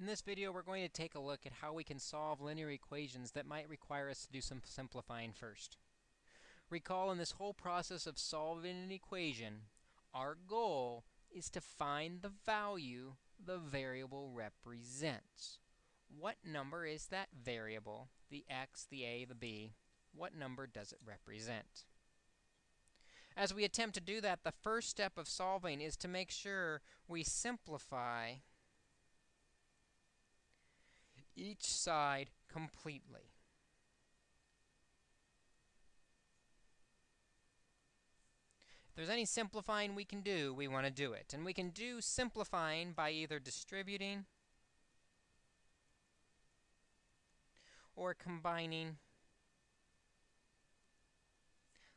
In this video, we're going to take a look at how we can solve linear equations that might require us to do some simplifying first. Recall in this whole process of solving an equation, our goal is to find the value the variable represents. What number is that variable, the x, the a, the b? What number does it represent? As we attempt to do that, the first step of solving is to make sure we simplify each side completely. If there's any simplifying we can do, we want to do it. And we can do simplifying by either distributing or combining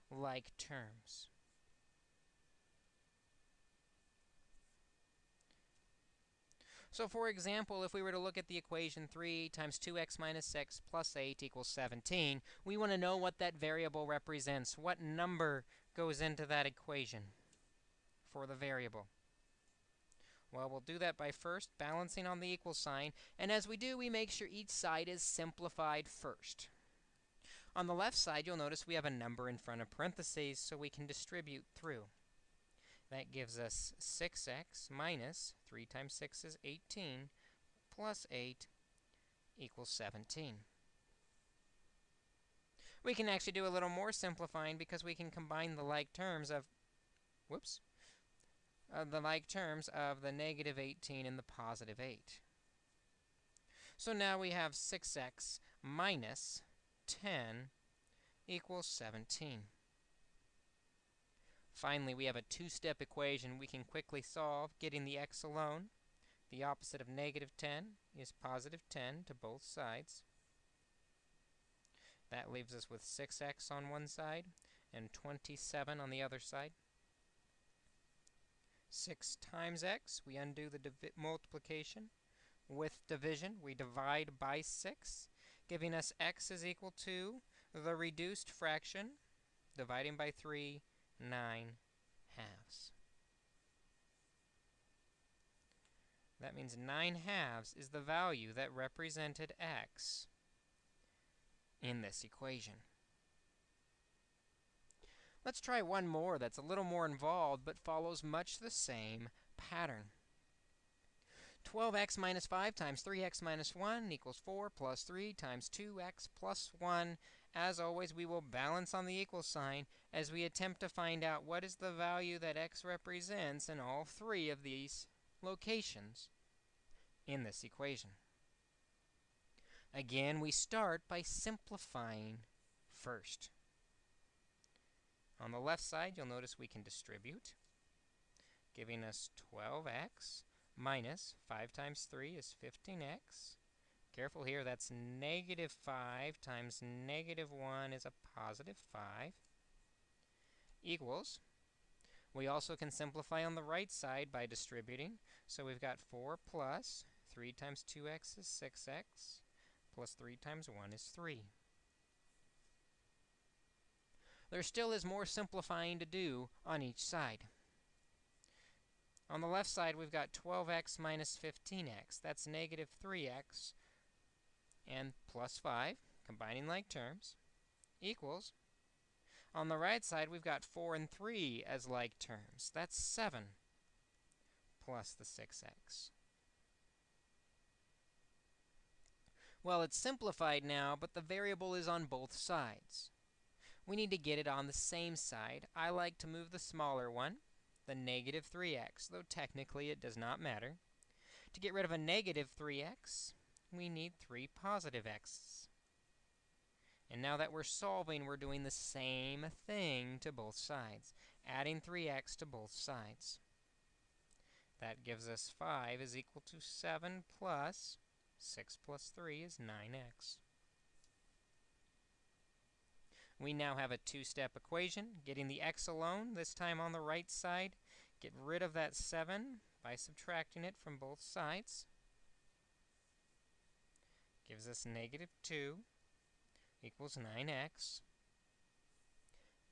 like terms. So for example, if we were to look at the equation 3 times 2x minus 6 plus 8 equals 17, we want to know what that variable represents. What number goes into that equation for the variable? Well, we'll do that by first balancing on the equal sign. And as we do, we make sure each side is simplified first. On the left side, you'll notice we have a number in front of parentheses, so we can distribute through. That gives us 6x minus 3 times 6 is 18 plus 8 equals 17. We can actually do a little more simplifying because we can combine the like terms of whoops, uh, the like terms of the negative 18 and the positive 8. So now we have 6x minus 10 equals 17. Finally, we have a two-step equation we can quickly solve, getting the x alone. The opposite of negative 10 is positive 10 to both sides. That leaves us with 6x on one side and 27 on the other side. 6 times x, we undo the multiplication. With division, we divide by 6, giving us x is equal to the reduced fraction, dividing by 3, 9 halves. That means 9 halves is the value that represented x in this equation. Let's try one more that's a little more involved, but follows much the same pattern. 12x minus 5 times 3x minus 1 equals 4 plus 3 times 2x plus 1. As always, we will balance on the equal sign as we attempt to find out what is the value that x represents in all three of these locations in this equation. Again, we start by simplifying first. On the left side, you'll notice we can distribute, giving us 12x minus 5 times 3 is 15x. Careful here, that's negative 5 times negative 1 is a positive 5 equals. We also can simplify on the right side by distributing. So we've got 4 plus 3 times 2x is 6x plus 3 times 1 is 3. There still is more simplifying to do on each side. On the left side, we've got 12x minus 15x. That's negative 3x and plus 5, combining like terms, equals. On the right side, we've got 4 and 3 as like terms. That's 7 plus the 6x. Well, it's simplified now, but the variable is on both sides. We need to get it on the same side. I like to move the smaller one the negative 3x, though technically it does not matter. To get rid of a negative 3x, we need 3 positive x's. And now that we're solving, we're doing the same thing to both sides, adding 3x to both sides. That gives us 5 is equal to 7 plus 6 plus 3 is 9x. We now have a two-step equation, getting the x alone, this time on the right side. Get rid of that 7 by subtracting it from both sides. Gives us negative 2 equals 9x.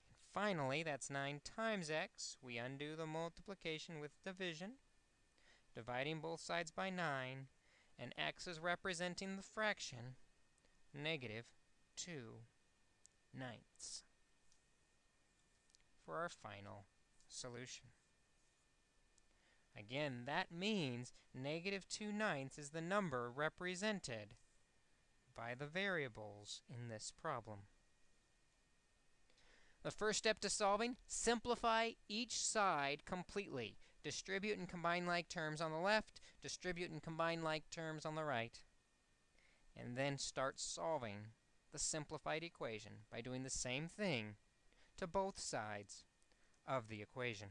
And finally, that's 9 times x. We undo the multiplication with division, dividing both sides by 9, and x is representing the fraction negative 2 ninths for our final solution. Again, that means negative 2 ninths is the number represented by the variables in this problem. The first step to solving, simplify each side completely. Distribute and combine like terms on the left, distribute and combine like terms on the right, and then start solving the simplified equation by doing the same thing to both sides of the equation.